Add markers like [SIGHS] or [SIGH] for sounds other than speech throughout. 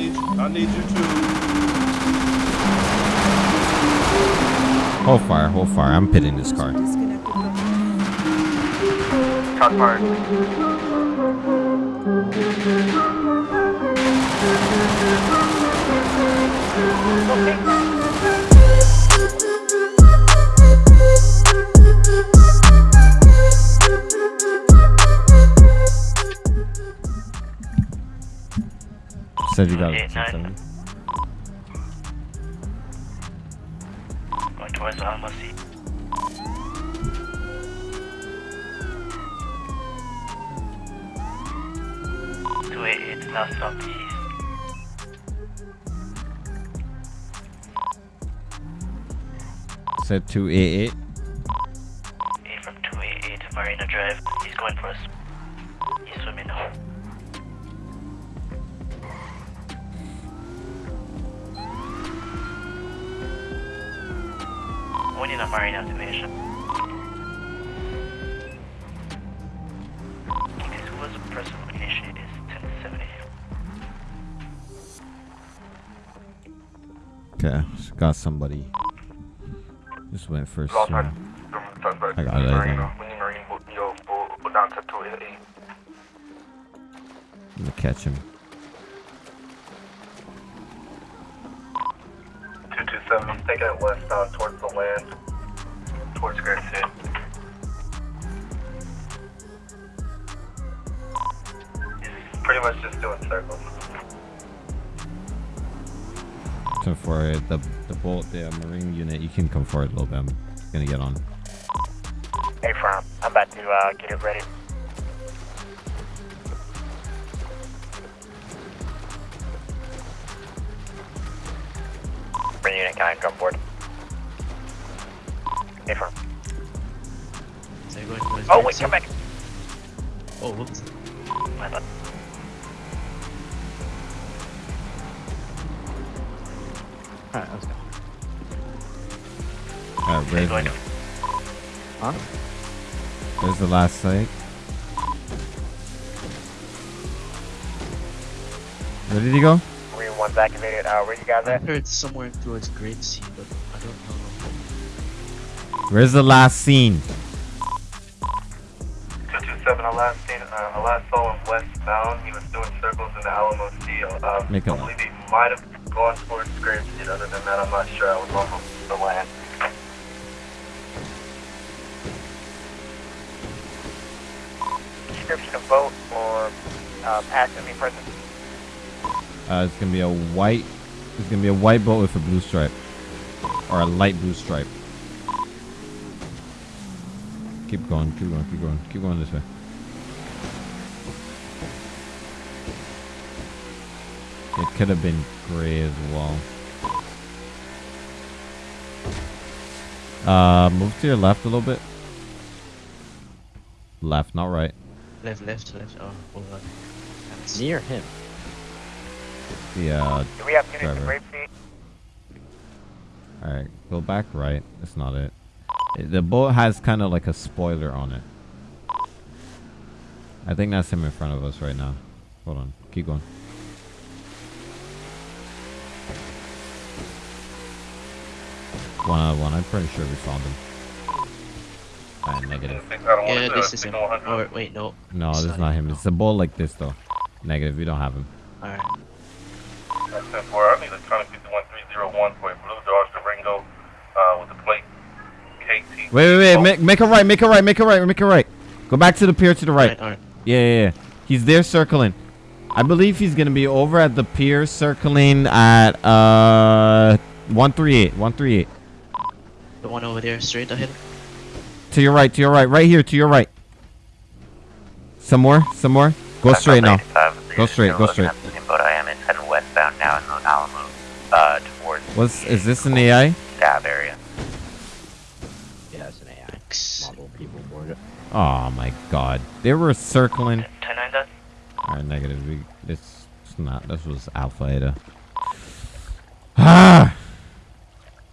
need. I need you to. Hold fire, hold fire. I'm pitting this car. Shots fired. Said you got Eight, it. Going towards the Alamo Sea. Two eight eight southeast. Said 288. Eight Okay, got somebody. Just went first. Uh. Shots. I got it, I Marine, think. we need Marine. Yo, pull, pull down to 288. I'm gonna catch him. 227. He's taking it westbound towards the land. Towards Grand City. He's pretty much just doing circles. Turn forward. The the bolt, the marine unit. You can come forward a little bit. I'm gonna get on. Hey, From. I'm about to uh, get it ready. Bring unit, can I come board? Hey, From. Oh, wait, come back. Oh, whoops. Alright, where's, going the. Huh? where's the last site? Where did he go? Marine 1's activated. Uh, where you guys I at? heard somewhere towards Great Sea, but I don't know. Where's the last scene? 227, I last seen, uh, I last saw him westbound. He was doing circles in the Alamo Sea. Uh, Make a I believe he might have gone towards Grand City. Other than that, I'm not sure. I was on the land. Description of boat or uh, passively present. Uh, it's gonna be a white. It's gonna be a white boat with a blue stripe, or a light blue stripe. Keep going, keep going, keep going, keep going this way. It could have been gray as well. Uh, move to your left a little bit. Left, not right. Left, left, left. Oh, hold on. That's Near him. Yeah. Uh, Do we have units Driver. in Brave Sea? All right, go back right. That's not it. It- The boat has kind of like a spoiler on it. I think that's him in front of us right now. Hold on, keep going. One out of one. I'm pretty sure we found him. Ah, negative. Yeah, this is him. Or wait, no. No, It's this is not him. It's a ball like this though. Negative. We don't have him. Alright. That's 10 4. I need electronic 51301 for a blue Dodge Durango uh, with the plate KT. Wait, wait, wait. Make, make a right. Make a right. Make a right. Make a right. Go back to the pier to the right. Alright, alright. Yeah, yeah, yeah. He's there circling. I believe he's gonna be over at the pier circling at uh 138. 138. The one over there, straight ahead. To your right, to your right, right here, to your right. Some more, some more. Go straight now. Go straight, go straight. Same boat I am in, heading westbound now in the Alamo, uh, towards What's is this an AI? Dab area. Yeah, it's an AI. Model people board it. Oh my god. They were circling. 10 9? Alright, negative. We this it's not this was Alpha Eta. [SIGHS] Ah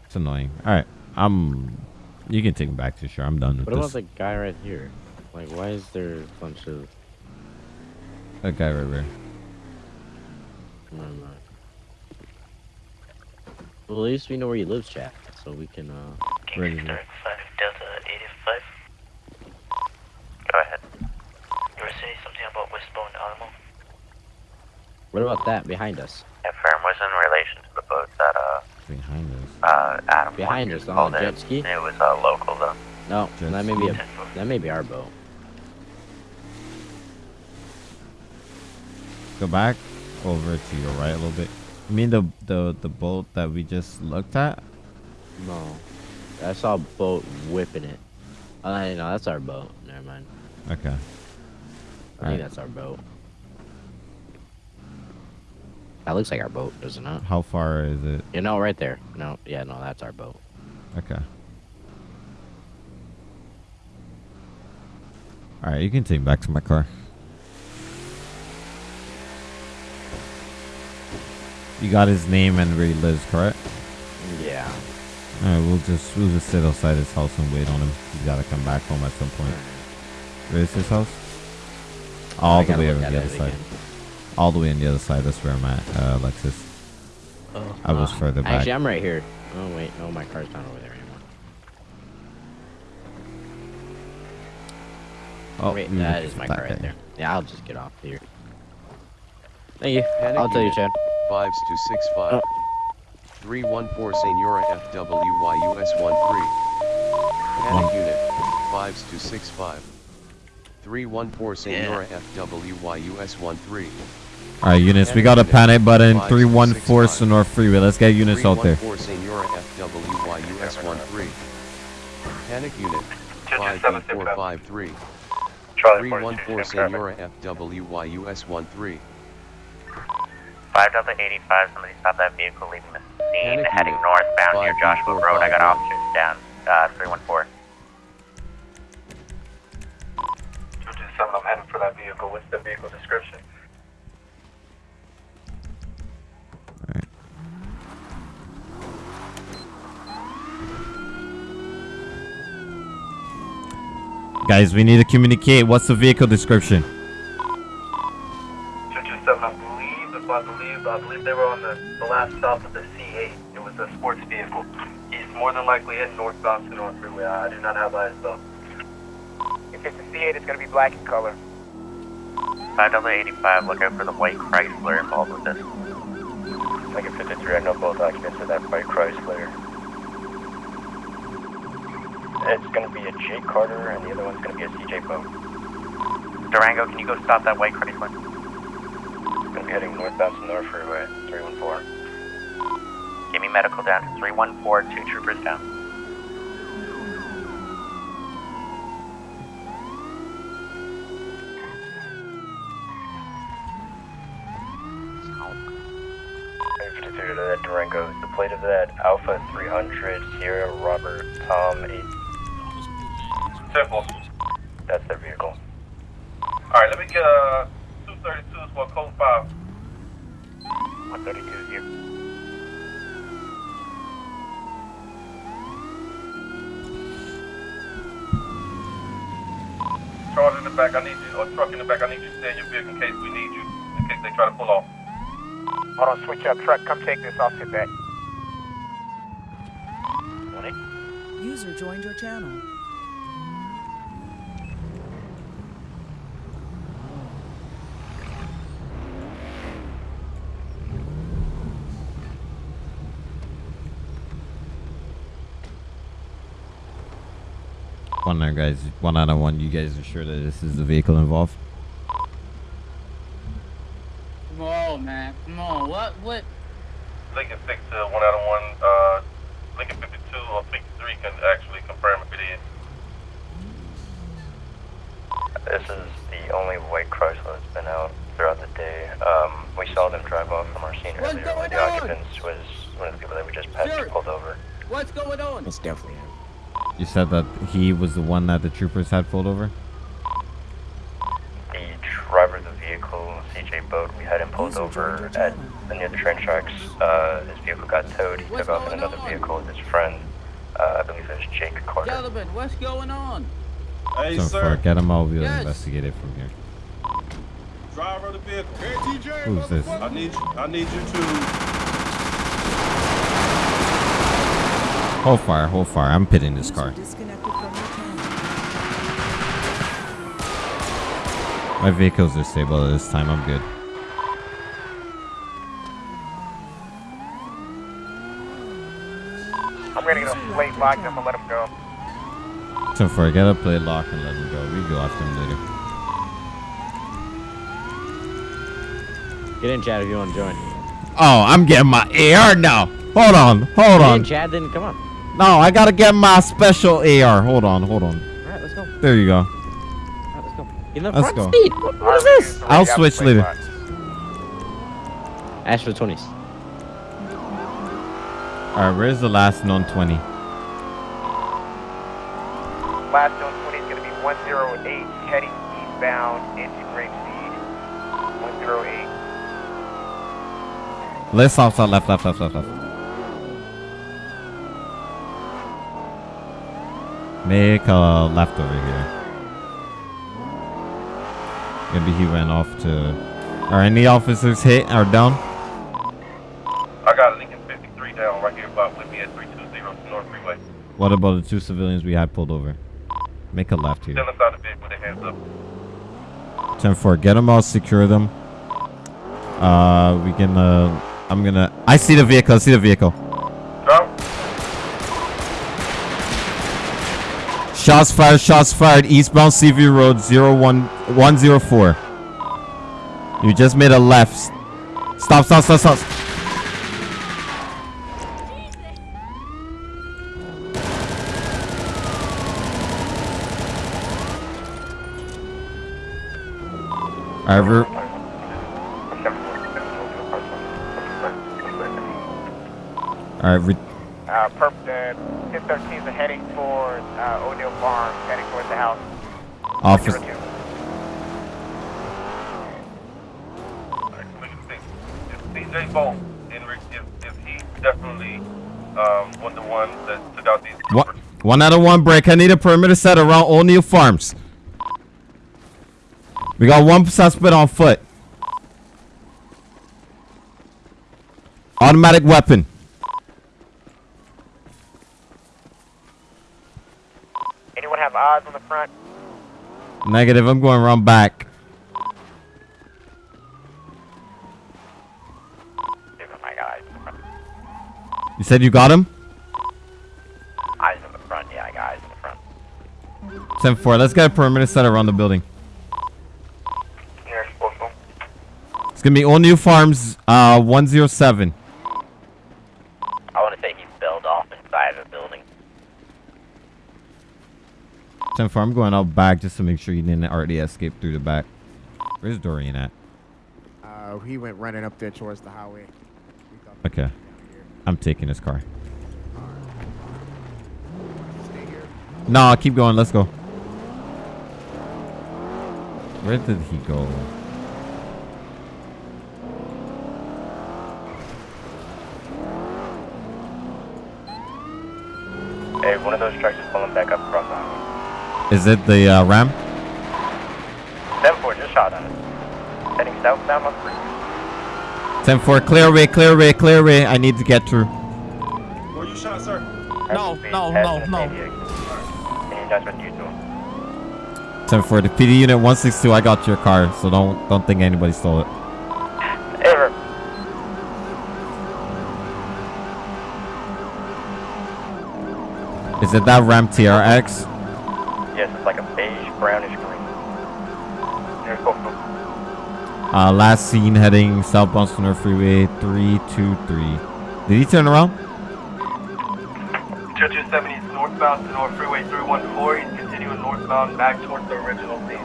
It's annoying. Alright. I'm you can take me back to shore. I'm done with What about this. the guy right here? Like, why is there a bunch of... That guy right there. Never mind. Well, at least we know where he lives, chat, so we can. uh... Ready King 5 Delta 85. Go ahead. You were saying something about Westbound Alamo? What about that behind us? Affirm was in relation to the boat that, uh, Behind us. uh, Adam Behind us, on called a jet ski? It was, uh, local, though. No, Jet that may be a, that may be our boat. Go back over to your right a little bit. You mean the the the boat that we just looked at? No, I saw a boat whipping it. Oh, no, no, that's our boat. Never mind. Okay. I think Alright. that's our boat. That looks like our boat, doesn't it? How far is it? You know, right there. No, yeah, no, that's our boat. Okay. All right, you can take me back to my car. You got his name and where he lives, correct? Yeah. All right, we'll just we'll just sit outside his house and wait on him. He's got to come back home at some point. Where is his house? All I the way over on the other side. again. All the way on the other side. That's where I'm at, uh, Alexis. Oh, I was uh, further back. Actually, I'm right here. Oh wait, no, my car's not over there anymore. oh, wait, we that my that car right guy. there. Yeah, I'll just get off here. Thank you. Panic I'll tell you, unit. Chad. Fives to six five. Oh. Three one four Senora FWYUS one three. Panic One. unit. Fives to six five. Three one four Senora FWYUS one three. All right, units. We got a panic button. Three one four Sonora Freeway. Let's get units out there. Three one four Senora FWYUS one three. Panic unit. Two two Five seven four six five three. Charlie Three one 42, four same traffic. Senora FWYUS one three. 5 Delta 85, somebody stop that vehicle leaving the scene, Panic heading unit. northbound near Joshua Road. I got five. officers down, uh, 314. Two two seven. I'm heading for that vehicle. What's the vehicle description? Guys, we need to communicate. What's the vehicle description? Two two seven. I believe, if I believe, I believe they were on the, the last stop of the C8. It was a sports vehicle. He's more than likely heading northbound to North Freeway. I do not have eyes though. If it's a C8, it's gonna be black in color. 5 Delta 85, look out for the white Chrysler involved with this. Like 53, I know both occupants of that white Chrysler. It's gonna be a Jake Carter, and the other one's gonna be a CJ Boat. Durango, can you go stop that white Chrysler? Gonna be heading northbound to North Freeway, uh, 314. Give me medical down to 314, two troopers down. Maybe 53 to that Durango. The plate of that Alpha 300 Sierra Robert Tom 8. Simple. That's their vehicle. Alright, let me get uh 232 for code 5. 132 is here. Charge in the back, I need you, or truck in the back, I need you to stay in your vehicle in case we need you, in case they try to pull off. Hold on, switch up. Truck, come take this. I'll sit back. User joined your channel. One there, guys. One out of one. You guys are sure that this is the vehicle involved? Come on, man. Come on. What? What? Lincoln 6 to 1 out of 1, uh, Lincoln 52 or 53 can actually confirm if it is. This is the only white Chrysler that's been out throughout the day. Um, we saw them drive off from our scene What's earlier. One going of the on? occupants was one of the people that we just passed Sir. pulled over. What's going on? It's definitely him. You said that he was the one that the troopers had pulled over? The driver of the vehicle, CJ Boat, we had him pulled User over at near the train tracks. Uh, his vehicle got towed. He What's took off in another on? vehicle with his friend. Uh, I believe it was Jake Carter. Gentlemen, what's going on? Hey, so sir. far, get him out. We'll Yes. investigate it from here. Driver of the vehicle. Who's this? I need you. I need you to Hold fire, hold fire. I'm pitting this car. Disconnected from your channel. My vehicles are stable this time. I'm good. I'm gonna get a plate locked up and let him go. So for get a play lock and let him go. We go after him later. Get in, Chad, if you want to join. Oh, I'm getting my AR now. Hold on, hold Get in, on. Chad, then come on. No, I gotta get my special AR. Hold on, hold on. All right, let's go. There you go. right, let's go. Get in the Let's front go. seat. What, what is this? I'll switch later. Ash for 20s. All right, where's the last non 20? Last zone 20 is gonna be 108 heading eastbound into Grapeseed. 108. Let's stop, stop, left, left, left, left, left. Make a left over here. Maybe he ran off to. Are any officers hit or down? I got Lincoln 53 down right here about with me at 320 North Freeway. What about the two civilians we had pulled over? Make a left here. Still inside the with their hands up. 10 4, get them all, secure them. Uh, we can, uh, I'm gonna. I see the vehicle, I see the vehicle. Shots fired, shots fired, eastbound CV Road 01 104. You just made a left. Stop, stop, stop, stop. We're, alright, we, Uh, perp, uh, 1013 is heading towards uh, O'Neill Farm, heading towards the house. office. 02. Alright, look at. If Bolt, if, if he definitely um, was the one that took out these. What? One out of one break. I need a perimeter set around O'Neill Farms. We got one suspect on foot. Automatic weapon. Anyone have eyes on the front? Negative. I'm going around back. Give him my eyes in the front. You said you got him? Eyes in the front, yeah, I got eyes in the front. 10 4. Let's get a perimeter set around the building. It's going to be O'Neill Farms uh, 107. I want to say he's built off inside of the building. 10 4. I'm going out back just to make sure you didn't already escape through the back. Where's Dorian at? Uh, he went running up there towards the highway. Okay. I'm taking his car. Stay here. No, keep going. Let's go. Where did he go? Hey, one of those trucks is pulling back up across the highway. Is it the uh, Ram? 7-4 just shot at it. Heading southbound on three. 10 4. Clear away, clear away, clear away. I need to get through. Where you shot, sir? No, no, no, no. Any you two? 10 4. The PD unit 162. I got your car, so don't don't think anybody stole it. Ever. Is it that Ram TRX? Uh, last seen heading southbound Spooner Freeway 323. Did he turn around? 2270 is northbound to North Freeway 314. He's continuing northbound back towards the original scene.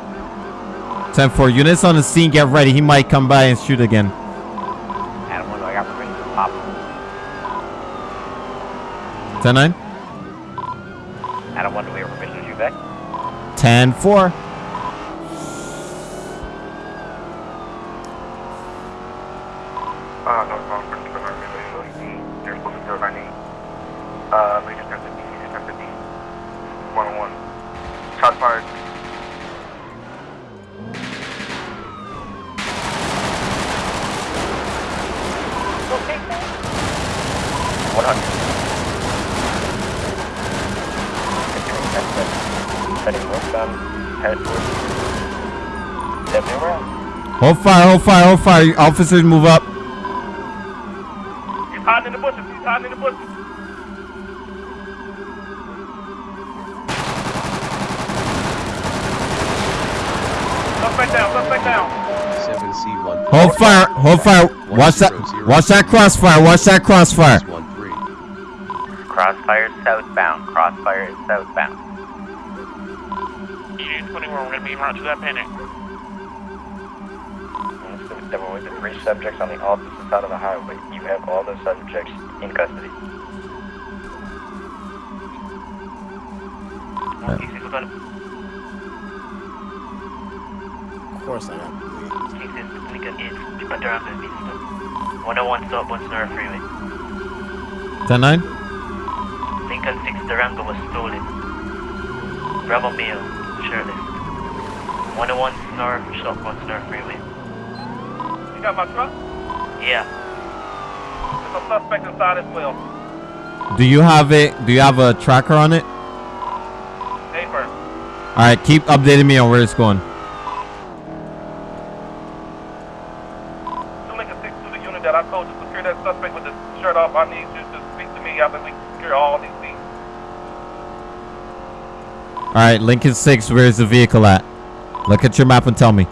10 4. Units on the scene, get ready. He might come by and shoot again. Adam 1, I got permission to pop. 10 9? Adam 1, do we have permission to shoot back? 10 4. Uh, northbound, Christopher North Freeway 118. Nearest postal 098. Uh, Major 1050, Major 1050. 101. Shot fired. One hundred. heading northbound, head towards Deputy Brown. Hold fire, hold fire, hold fire. Officers move up. He's hiding in the bushes. He's hiding in the bushes. Suspect down. Suspect down. 7C1. Hold fire, hold fire. Watch that, watch that crossfire, watch that crossfire. 13. Crossfire southbound. Crossfire is southbound. Union 21, we're gonna be right to that panic. There were the three subjects on the opposite side of the highway. You have all the subjects in custody. Cases, we're gonna, Of course I got bleed. cases, Lincoln is, but they're on the stop. 101 stop, one Sonora Freeway. 10-9? Lincoln 6 Durango was stolen. Bravo male, shirtless. 101 Sonora, shop, one Sonora Freeway. You got my truck? Yeah, There's a suspect inside as well. Do you have it, do you have a tracker on it? Paper. Alright, keep updating me on where it's going. You Lincoln 6 to the unit that I told you secure that suspect with the shirt off. I need you to speak to me after we secure all these things. Alright, Lincoln 6, where's the vehicle at? Look at your map and tell me.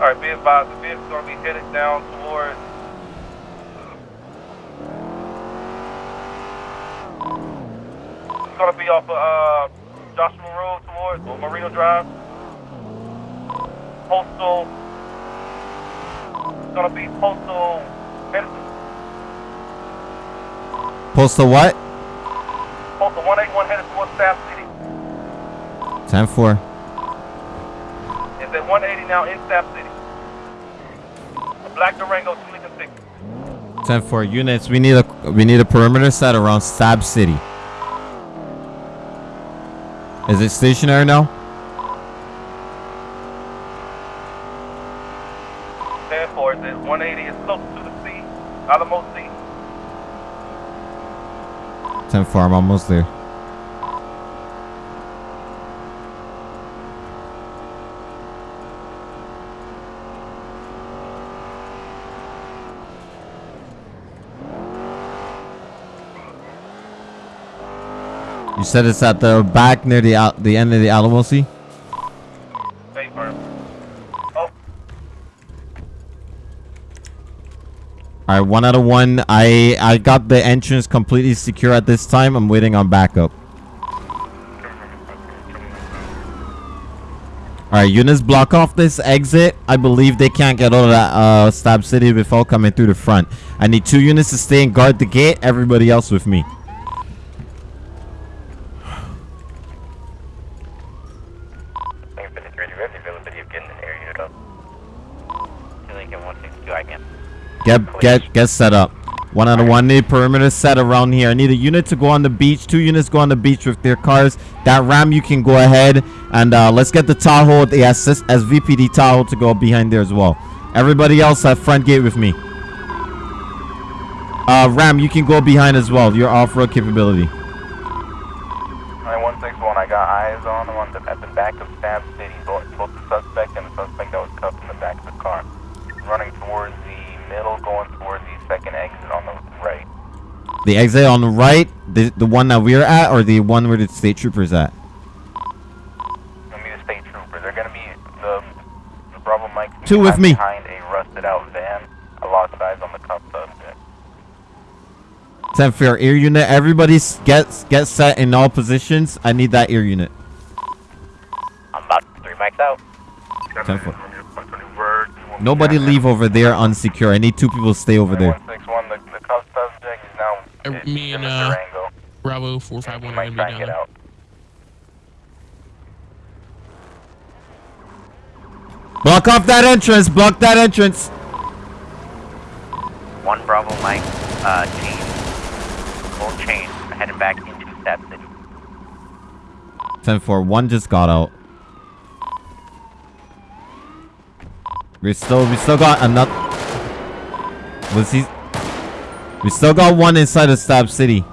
All right, be advised, the vehicle's gonna be headed down towards. It's gonna be off of uh, Joshua Road towards or Marina Drive. Postal. It's gonna be postal. Medicine. Postal what? Postal 181 headed towards Stab City. 10-4. It's at 180 now in Stab City. Black Durango, two Lincoln 6. 10-4 units, we need a we need a perimeter set around Stab City. Is it stationary now? Therefore, it's at 180 is close to the sea, Alamo Sea. 10-4, I'm almost there. Said it's at the back near the Al- the end of the Alamo Sea? Oh, Alright, one out of one. I I got the entrance completely secure at this time. I'm waiting on backup. Alright, units block off this exit. I believe they can't get out of that uh, Stab City before coming through the front. I need two units to stay and guard the gate. Everybody else with me. Lincoln 53, do you have the availability of getting an air unit up? Lincoln 162, I can. Get get get set up. One out of one. Need perimeter set around here. I need a unit to go on the beach. Two units go on the beach with their cars. That ram you can go ahead and uh, let's get the Tahoe, the SS, SVPD Tahoe to go behind there as well. Everybody else at front gate with me. Uh, Ram, you can go behind as well. Your off-road capability. Alright, 161, I got eyes on the one that- at the back of Stab City, both, both the suspect and the suspect that was cuffed in the back of the car. Running towards the middle, going towards the second exit on the right. The exit on the right, the the one that we're at, or the one where the state troopers at. Gonna be the state troopers. They're gonna be the, the Bravo Mike. Two with me. Behind a rusted out van. I lost eyes on the cuffed subject. 10 fair ear unit. Everybody gets get set in all positions. I need that ear unit. I'm about three mics out. 10 foot. Nobody leave over there unsecure. I need two people to stay over there. 161, the, the cuffed subject is now Uh, me and uh, Bravo 451 are Might gonna be down there. out. Block off that entrance. Block that entrance. One Bravo Mike, uh, chain. Full chain. Heading back into Stab City. 10 4. One just got out. We still we still got another. Was he? We still got one inside of Stab City.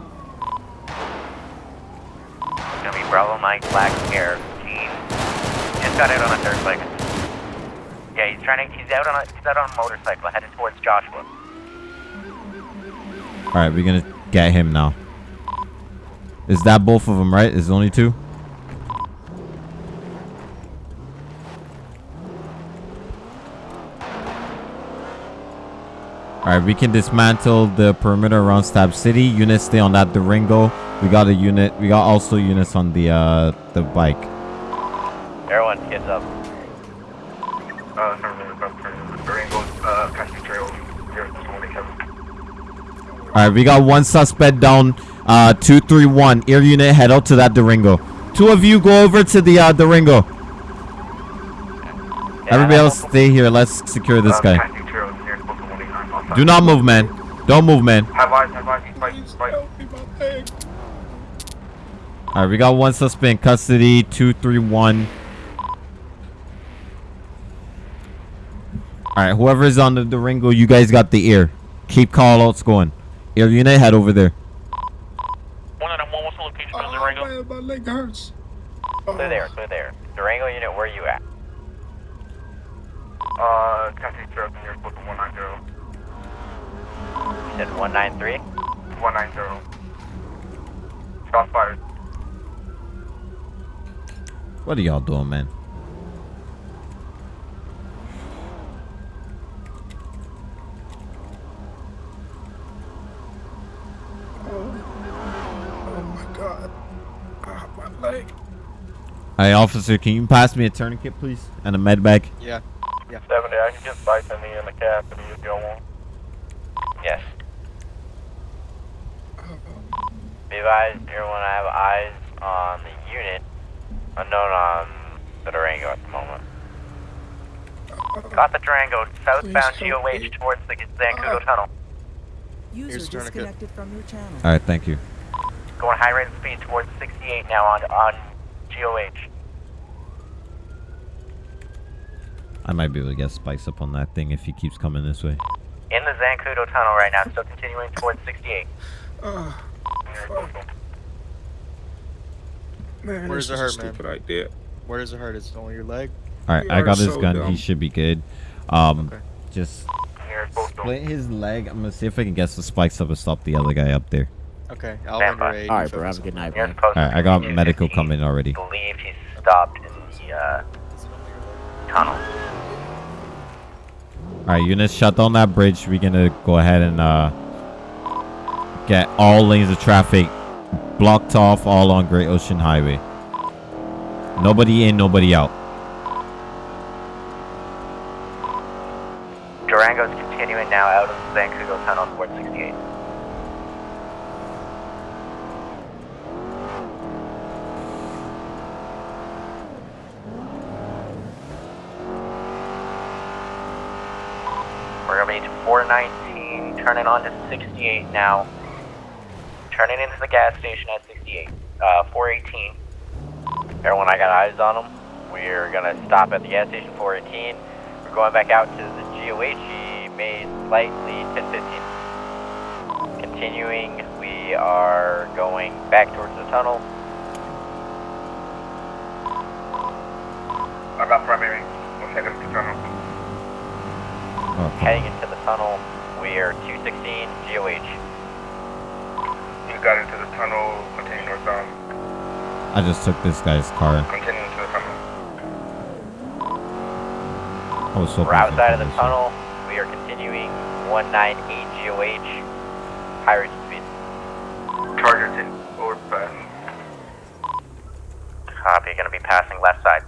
Bravo Mike Black Air Team. Just got out on a. Yeah, he's trying to. He's out on a. He's out on a motorcycle headed towards Joshua. All right, we're gonna get him now. Is that both of them, right? Is only two? All right, we can dismantle the perimeter around Stab City. Units stay on that Durango. We got a unit. We got also units on the uh the bike. Everyone, kids up. Uh, Durango, uh, Cassie Trail, 027. All right, we got one suspect down. Uh, two, three, one. Air unit, head out to that Durango. Two of you go over to the uh, Durango. Everybody else, stay here. Let's secure this guy. Cassie Trail, near supposed to 189 outside. Do not move, man. Don't move, man. Have eyes, have eyes, he's fighting, he's fighting. All right, we got one suspect in custody. Two, three, one. All right, whoever's on the Durango, you guys got the ear. Keep call outs going. Air unit, head over there. One out of one, what's the location on Durango? My leg hurts. Clear there, clear there. Durango unit, where are you at? Uh, Cassie Trail, near supposed to 190. You said 193? 190. Shots fired. What are y'all doing, man? My god. My leg. Hey, officer, can you pass me a tourniquet, please? And a med bag? Yeah. Yeah. 70, I can get Bison in the cab if you don't want. Yes. Be advised, everyone I have eyes on the unit. Unknown on the Durango at the moment. Got the Durango, southbound Please help GOH towards the Zancudo Tunnel. User disconnected from your channel. All right, thank you. Going high rate of speed towards 68 now on on GOH. I might be able to get Spice up on that thing if he keeps coming this way. In the Zancudo Tunnel right now, still continuing towards 68. Ah. Man, Where's this it was a hurt, man? Stupid idea. Where does it hurt? It's it only your leg? All right, You I got his so gun. dumb. He should be good. Um, Okay. just Near supposed to. split his leg. I'm gonna see if I can get the spikes up and stop the other guy up there. Okay, I'll Stand by. aid. All You right, bro. Have a good night, Near man. All right, I got medical coming already. believe he's stopped in the uh, tunnel. All right, units, shut down that bridge. We're gonna go ahead and uh, get all lanes of traffic blocked off all on Great Ocean Highway. Nobody in, nobody out. Durango's continuing now out of the Zancudo Tunnel towards 68. We're gonna be to 419, turning on to 68 now. Turning into the gas station at 68. Uh, 418. Everyone, I got eyes on them. We're gonna stop at the gas station 418. We're going back out to the GOH. He made slightly 1015. Continuing, we are going back towards the tunnel. I got primary. We'll head into the tunnel. Oh, Heading into the tunnel, we are 216 GOH. You got into the tunnel, continue northbound. I just took this guy's car. Continue into the tunnel. I was hoping We're outside of the this. tunnel. We are continuing 198 GOH. High rate of speed. Charger 10, over fast. Copy, gonna be passing left side.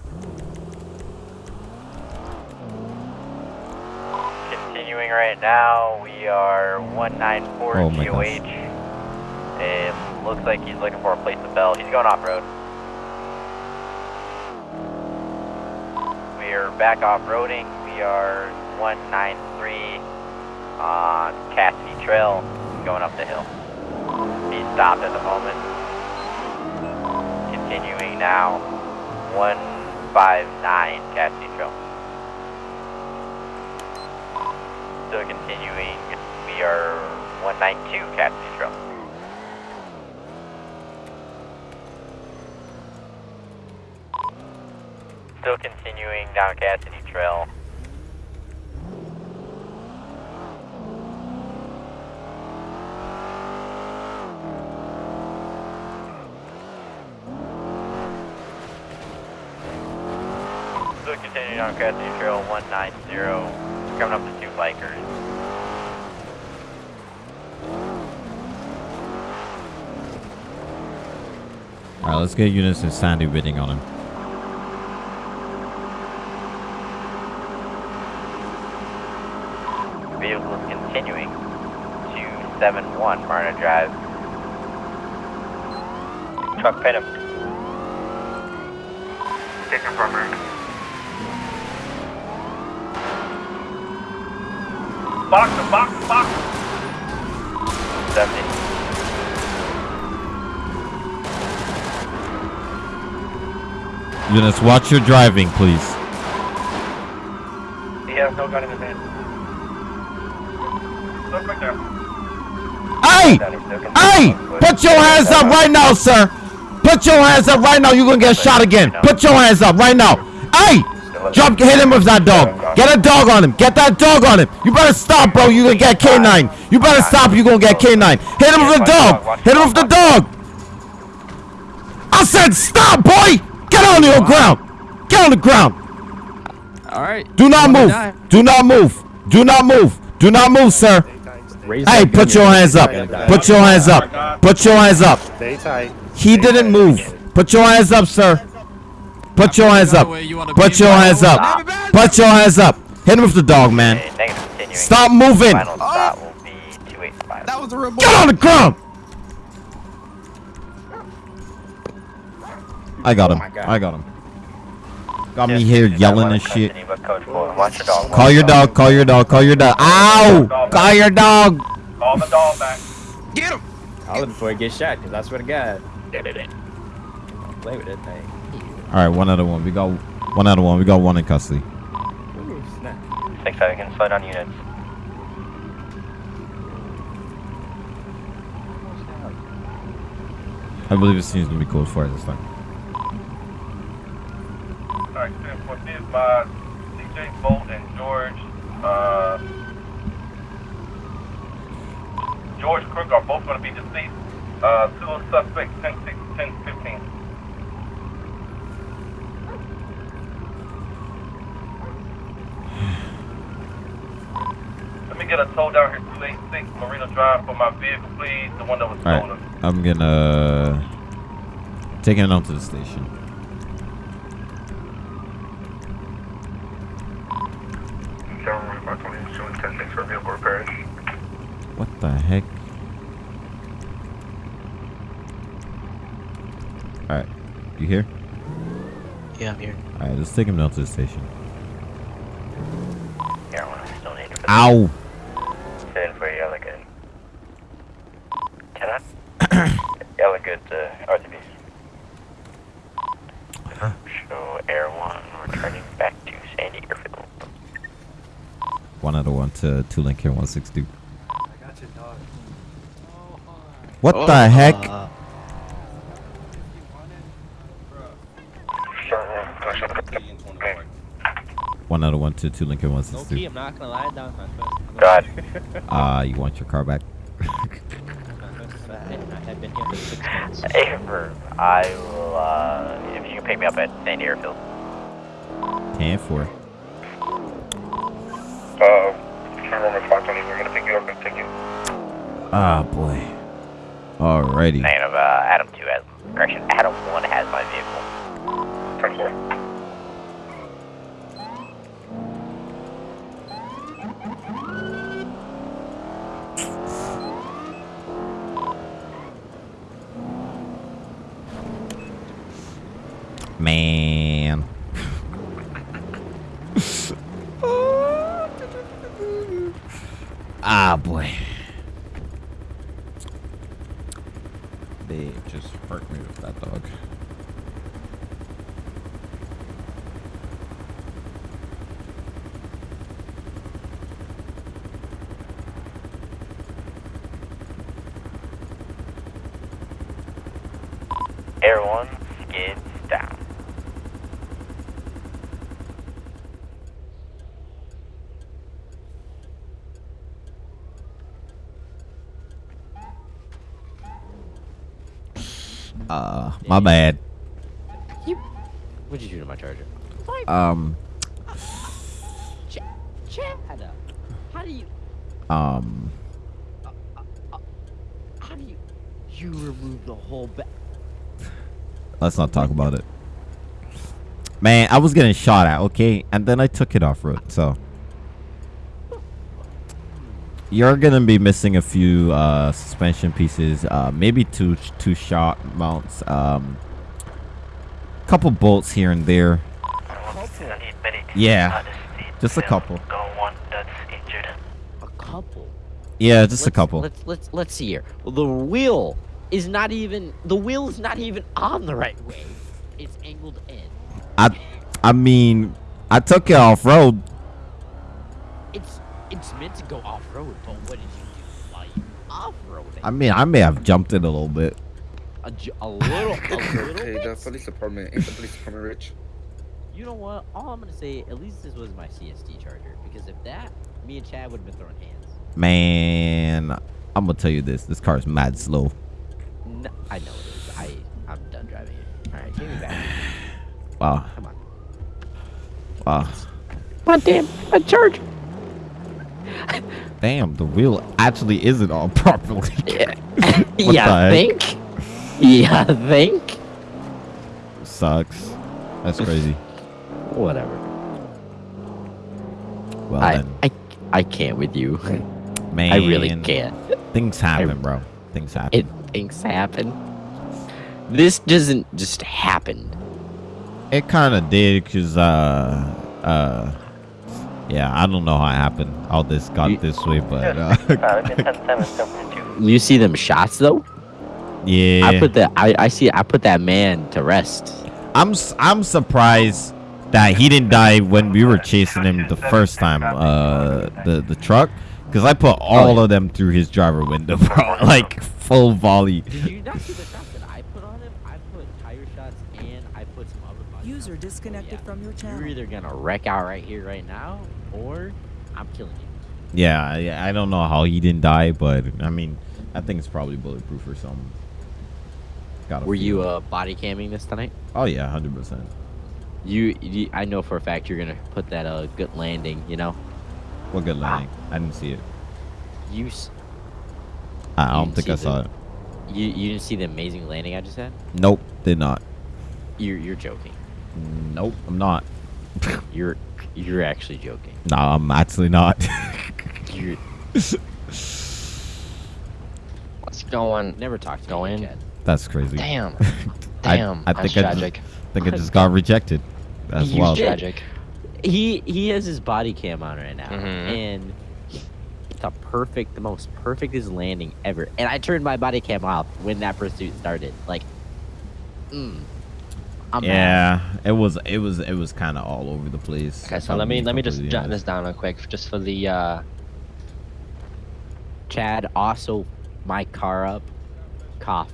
Continuing right now, we are 194 Oh GOH. It looks like he's looking for a place to bell. He's going off road. We are back off roading. We are 193 on Cassidy Trail, going up the hill. He's stopped at the moment. Continuing now, 159 Cassidy Trail. Still continuing. We are 192 Cassidy Trail. Still continuing down Cassidy Trail. Still continuing down Cassidy Trail 190. Coming up bikers. All right, let's get units and Sandy bidding on him. Vehicle is continuing to 71 Marina Drive. Truck pin him. Taking from her. Box him, box him, box him. 70. Units, watch your driving, please. He has no gun in his hand. Look right there. Hey! Hey! Put your hands up right now, sir! Put your hands up right now. You're gonna get shot again. Put your hands up right now. Hey! Jump, hit him with that dog. Get a dog on him. Get that dog on him. You better stop, bro. You're gonna get K9. You better stop. You're gonna get K9. Hit him with the dog. Hit him with the dog. I said stop, boy. Get on the ground. Get on the ground. All right. Do not move. Do not move. Do not move. Do not move, sir. Hey, put your hands up. Put your hands up. Put your hands up. Stay tight. He didn't move. Put your hands up, sir. Put your hands up. Put your hands up. Put your hands up. Hit him with the dog, man. Negative. Stop moving. Final oh. stop will be That was a real Get on the ground. I got oh him. I got him. Got me here yelling and shit. But Coach Boy, watch. Call your dog. Call your dog. Call your dog. Ow! Call your dog. Call the dog back. Get him. Call him before he gets shot, because I swear to God. Don't play with that thing. All right, one out of one. We got one out of one. We got one in custody. Ooh, snap. Six seven can slow down units. I believe it seems to be code for this time. Alright, 10 for this by CJ Bolt and George, uh, George Crook are both going to be deceased. Uh, two suspects, 10, 6, 10, 15. Let me get a tow down here, 286 Marina Drive for my vehicle, please. The one that was stolen. right, I'm gonna taking it on to the station. What the heck? All right, you here? Yeah, I'm here. All right, let's take him down to the station. Here, one is still needed for Ow! Sitting for yellow good. Cannot? yellow good to RTB. Show Air 1 returning back to Sandy Airfield. One out of one to two link here, 162. What the heck? One out of one to two link here, No key, I'm not gonna lie down. God. Ah, [LAUGHS] you want your car back? I have been here for six months. Affirm. I will, uh, if you can pick me up at Sandy Airfield. 10 4. Uh, Cameron 520, we're going to pick you up and take you. Ah, boy. Alrighty. Of, uh, Adam 2 has, correction, Adam 1 has my vehicle. 10 4. Man. ah, boy. They just hurt me with that dog. Air 1, skids down. Uh, my bad. You, What'd you do to my charger? Um, Ch- Chad, how do you, um, how do you, you remove the whole back? let's not talk about it. Man, I was getting shot at, okay? And then I took it off road, so. You're gonna be missing a few uh, suspension pieces, uh, maybe two two shot mounts, um, couple bolts here and there. Yeah, just a couple. one that's injured. A couple. Yeah, just a Let's- couple. Let's let's let's see here. The wheel is not even the wheel is not even on the right way. It's angled in. I, I mean, I took it off road. It's it's meant to go off road, but what did you do while you off roading? I mean, I may have jumped in a little bit. A, a little, a [LAUGHS] little Hey, bit. the police department ain't the police department rich. You know what? All I'm gonna say, at least this was my CST charger, because if that, me and Chad would have been throwing hands. Man, I'm gonna tell you this: this car is mad slow. No, I know it is. I I'm done driving it. All right, give me back. [SIGHS] Wow. Come on. Wow. God damn, a charger. Damn, the wheel actually isn't all [LAUGHS] properly. Yeah. [LAUGHS] What yeah, the heck? think. Yeah, I think. Sucks. That's crazy. [LAUGHS] Whatever. Well I, then, I I can't with you. man. I really can't. Things happen, bro. Things happen. It things happen. This doesn't just happen. It kind of did, cause uh, uh, yeah, I don't know how it happened. How this got this way, but uh, [LAUGHS] [LAUGHS] You see them shots though? yeah. I put that. I I see. I put that man to rest. I'm s- I'm surprised that he didn't die when we were chasing him the first time. Uh, the the truck, because I put all of them through his driver window, [LAUGHS] bro. like full volley. Did you not see the shots that I put on him? I put tire shots and I put some other body User disconnected from your channel. You're either gonna wreck out right here, right now, or I'm killing you. Yeah, yeah. I don't know how he didn't die, but I mean, I think it's probably bulletproof or something. Got Were you uh body camming this tonight? Oh yeah, hundred percent. You, you, I know for a fact you're gonna put that uh good landing. You know, What good landing? I didn't see it. you s- I You don't think I saw the- it. you you didn't see the amazing landing I just had. Nope, did not. You're you're joking. Nope, I'm not. [LAUGHS] You're you're actually joking. No, I'm actually not. [LAUGHS] You're What's going? never talk to Go me, in. That's crazy. Damn. [LAUGHS] I- Damn. I, that's think I just, think I just got rejected. That's You wild. did. Tragic. He he has his body cam on right now, Mhm. and the perfect, the most perfectest landing ever. And I turned my body cam off when that pursuit started. Like, mm, I'm mad. Yeah, it was it was it was kind of all over the place. Okay, so let me let me just jot this down real quick, just for the uh, Chad also my car up. Cough.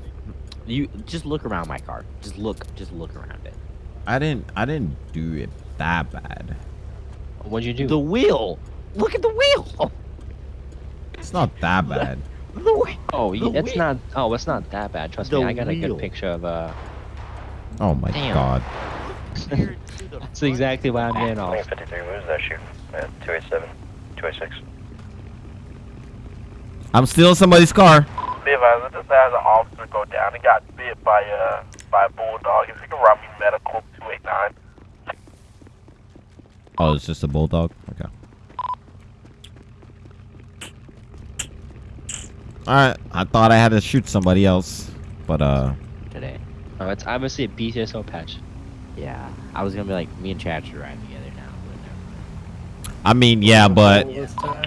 You just look around my car. Just look. Just look around it. I didn't I didn't do it that bad. what'd you do? The wheel. Look at the wheel. It's not that bad. [LAUGHS] The wheel. oh, the it's wheel. not. Oh, it's not that bad. Trust The me, I got a good picture of uh. Oh my Damn. god. [LAUGHS] That's exactly why I'm getting off. 53 moves that shoot at 287, 286. I'm stealing somebody's car. Be advised, just as an officer go down, he got bit by a by a bulldog. If you can run me medical 289. Oh, it's just a bulldog. Okay. All right. I thought I had to shoot somebody else, but uh, Today. Oh, it's obviously a BCSO patch. Yeah. I was gonna be like, me and Chad should ride together now. But never. I mean, yeah, but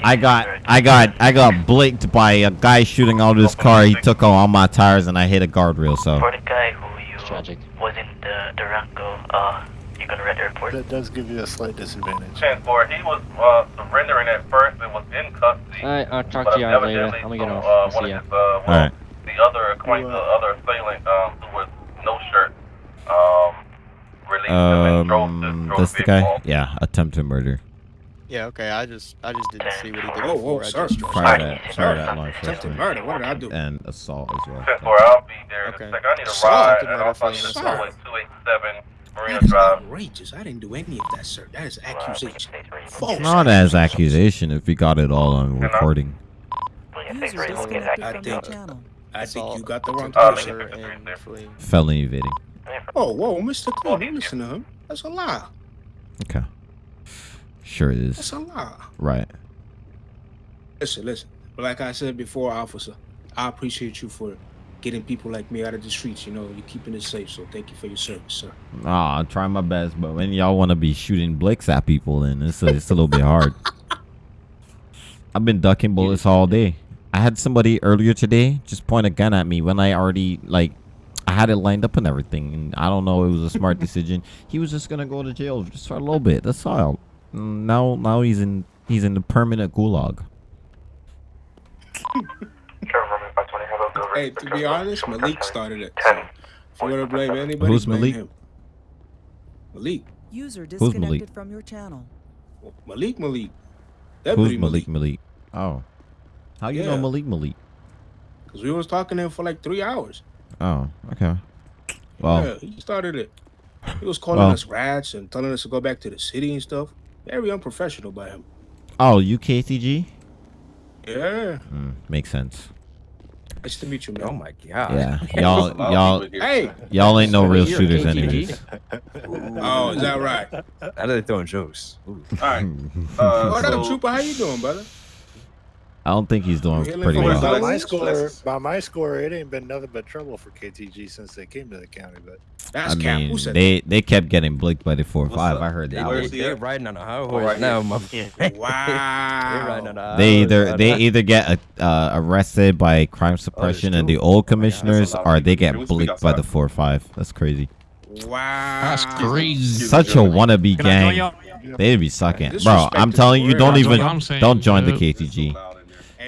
I got I got I got blinked by a guy shooting out of his car. He took all my tires and I hit a guardrail. So For the guy who you tragic. was in the Durango, uh, you gonna read the report? That does give you a slight disadvantage. Transport. He was uh, surrendering at first and was in custody. Alright, I'll talk to y'all later. I'm gonna get off. Uh, I'll see of ya. his, uh, well, Alright. the other acquaintance, the other assailant, um, who was no shirt Um, this the guy? Yeah, attempted murder. Yeah, okay. I just I just didn't see what he did Whoa, before. whoa, I sir. just Prior [LAUGHS] to, prior to that law Attempted enforcement. murder. What did I do? And assault as well. 10 4, I'll be there Okay. a second. I need a Assault. ride, Attempted and murder I for need an assault. at 287 Marina That's Drive. outrageous. I didn't do any of that, sir. That is accusation. It's not as accusation if we got it all on recording. User disconnected I from your think- channel. I think you got the wrong person. Officer and. Felony evading. Oh, whoa, Mr. Clean, don't listen to him. That's a lie. Okay. Sure it That's a lie. Right. Listen, listen. But like I said before, officer, I appreciate you for getting people like me out of the streets. You know, you're keeping it safe. So thank you for your service, sir. Ah, I'll try my best, but when y'all want to be shooting blicks at people, then it's a, it's a little bit hard. [LAUGHS] I've been ducking bullets all day. I had somebody earlier today just point a gun at me when I already like I had it lined up and everything, and I don't know it was a smart [LAUGHS] decision. He was just gonna go to jail just for a little bit. That's all. Now now he's in he's in the permanent gulag. Hey, to be honest, Malik started it. So if you want to blame anybody, Who's blame Malik? him. Malik. User Malik? from your channel. Malik Malik. Who's Malik Malik? Oh, how you know Malik Malik? Because we was talking to him for like three hours. Oh, okay. Well, yeah, he started it. He was calling Well. us rats and telling us to go back to the city and stuff. Very unprofessional by him. oh, you UKTG. Yeah. Mm, makes sense. Nice to meet you, man. Oh my god. Yeah, [LAUGHS] y'all, y'all, Hey. y'all ain't no real shooters, KTG. anyways. Oh, is that right? [LAUGHS] How that they throwing jokes. Ooh. Alright. oh, [LAUGHS] Uh, that so, Trooper, how you doing, brother? I don't think he's doing Healing pretty from well. By my score, by my score, it ain't been nothing but trouble for KTG since they came to the county. But That's I cap. mean, Who said they they kept getting blicked by the four What's five. up? I heard They, that. Where's one. they, the- they riding on a high Oh, horse right now, here. motherfucker. that? They Wow. riding on a high They horse either they now. either get uh, arrested by crime suppression and the two. old Oh, commissioners, that's lot of or they people. get Can we speak blicked by the outside? four five. That's crazy. Wow. That's crazy. Such a wannabe Can I join gang. y'all? They'd be sucking, bro. I'm is telling you, weird. don't That's even what I'm saying, don't join the dude. KTG.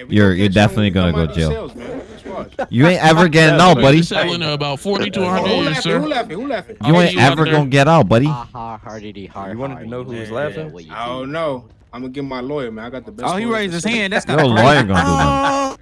Hey, You're- you're definitely gonna go jail. cells, man. Just watch. You ain't ever getting out, buddy. You're selling about 40 to Oh, 100 who years, laughing? sir. Who laughing? Who laughing? You ain't get you out ever gonna get out, buddy. Ha ha hardity har. You wanted to know who was Yeah, laughing? what you I do. don't know. I'm gonna get my lawyer, man. I got the best. Oh, he raised his hand. That's Your kind of lawyer gonna do that. Oh.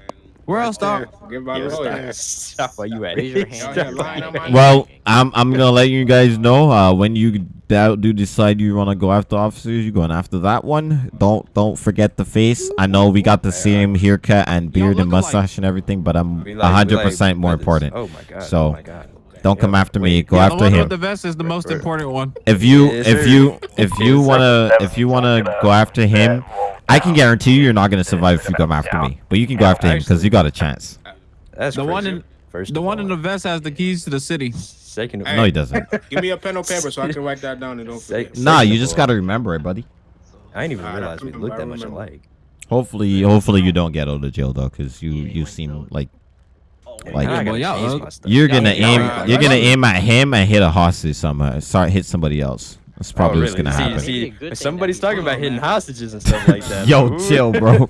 Where else, dog? Get my Yes, lawyer. Stop while you at your hand. Y'all here lying on my Well, I'm I'm gonna let you guys know uh, when you do do decide you want to go after officers, you're going after that one. Don't don't forget the face. I know we got the same haircut and beard and look alike. mustache and everything, but I'm We like- we hundred like percent more important. Oh my god. So, oh my god. Don't come Yeah, after me. Go Yeah, after one him. with the vest is the most important one. If you [LAUGHS] if you if you wanna if you wanna go after him, I can guarantee you you're not gonna survive if you come after me. But you can go after him because you got a chance. Uh, that's The one in First the of one in the vest has the keys to the city. Second Hey. No, he doesn't. [LAUGHS] Give me a pen or paper so I can write that down and don't forget. Say- Nah, you just gotta remember it, buddy. I didn't even I realize we remember, looked that much alike. Hopefully, hopefully you don't get out of jail though, because you you seem like like Now I boy, y'all change ug- my stuff. you're gonna ain't- aim y'all- you're gonna y'all- aim at him and hit a hostage somewhere. Sorry, hit somebody else. That's probably oh, what's gonna see, happen. Maybe See, somebody's talking about don't, hitting man. hostages and stuff like that. [LAUGHS] Yo, Ooh. chill, bro.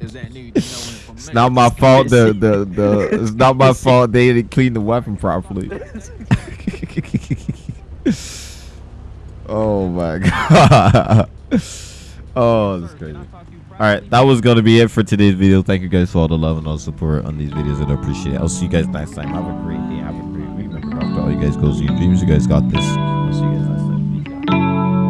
Is that new? You know, from It's not my fault. The the the. It's not my fault. They didn't clean the weapon properly. [LAUGHS] [LAUGHS] oh my god. Oh, that's crazy. All right, that was gonna be it for today's video. Thank you guys for all the love and all the support on these videos. I appreciate it. I'll see you guys next time. Have a great day. Have a great guys go see your dreams. You guys got this. I'll see you guys next time.